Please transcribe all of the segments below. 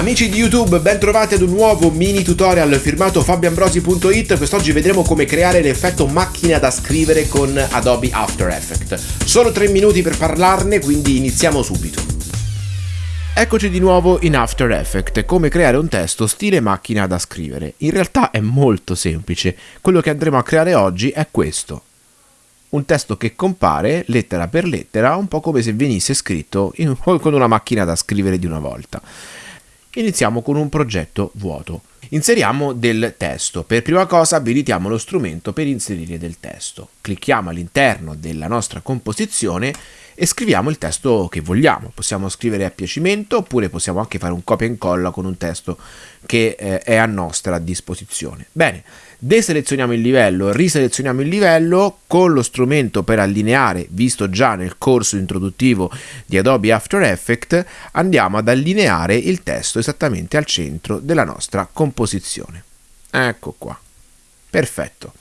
Amici di YouTube, ben trovati ad un nuovo mini tutorial firmato fabioambrosi.it. Quest'oggi vedremo come creare l'effetto macchina da scrivere con Adobe After Effects. Solo 3 minuti per parlarne, quindi iniziamo subito. Eccoci di nuovo in After Effects, come creare un testo stile macchina da scrivere. In realtà è molto semplice, quello che andremo a creare oggi è questo. Un testo che compare lettera per lettera, un po' come se venisse scritto in, con una macchina da scrivere di una volta. Iniziamo con un progetto vuoto. Inseriamo del testo. Per prima cosa abilitiamo lo strumento per inserire del testo. Clicchiamo all'interno della nostra composizione e scriviamo il testo che vogliamo. Possiamo scrivere a piacimento oppure possiamo anche fare un copia e incolla con un testo che eh, è a nostra disposizione. Bene, deselezioniamo il livello, riselezioniamo il livello con lo strumento per allineare, visto già nel corso introduttivo di Adobe After Effects, andiamo ad allineare il testo esattamente al centro della nostra composizione. Ecco qua. Perfetto.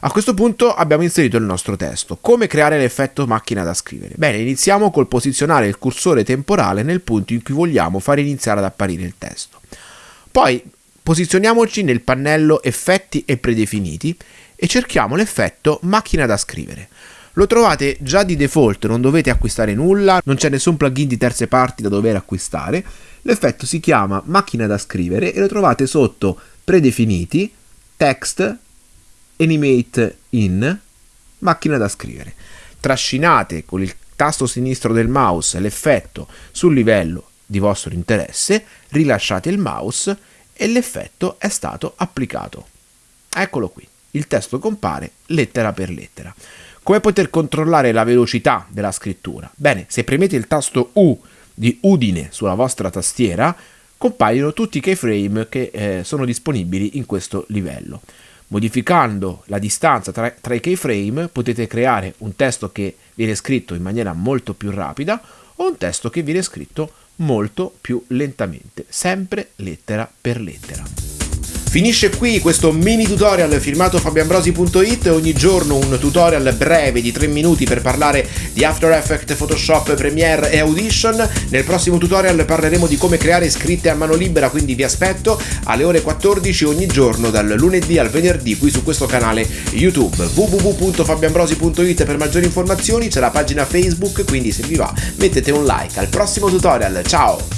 A questo punto abbiamo inserito il nostro testo. Come creare l'effetto macchina da scrivere? Bene, iniziamo col posizionare il cursore temporale nel punto in cui vogliamo far iniziare ad apparire il testo. Poi Posizioniamoci nel pannello effetti e predefiniti e cerchiamo l'effetto macchina da scrivere. Lo trovate già di default, non dovete acquistare nulla, non c'è nessun plugin di terze parti da dover acquistare. L'effetto si chiama macchina da scrivere e lo trovate sotto predefiniti, text, animate in, macchina da scrivere. Trascinate con il tasto sinistro del mouse l'effetto sul livello di vostro interesse, rilasciate il mouse e l'effetto è stato applicato. Eccolo qui, il testo compare lettera per lettera. Come poter controllare la velocità della scrittura? Bene, se premete il tasto U di Udine sulla vostra tastiera, compaiono tutti i keyframe che eh, sono disponibili in questo livello. Modificando la distanza tra, tra i keyframe potete creare un testo che viene scritto in maniera molto più rapida o un testo che viene scritto molto più lentamente, sempre lettera per lettera. Finisce qui questo mini tutorial firmato fabianbrosi.it, ogni giorno un tutorial breve di 3 minuti per parlare di After Effects, Photoshop, Premiere e Audition. Nel prossimo tutorial parleremo di come creare scritte a mano libera, quindi vi aspetto alle ore 14 ogni giorno dal lunedì al venerdì qui su questo canale YouTube www.fabianbrosi.it per maggiori informazioni, c'è la pagina Facebook, quindi se vi va mettete un like. Al prossimo tutorial, ciao!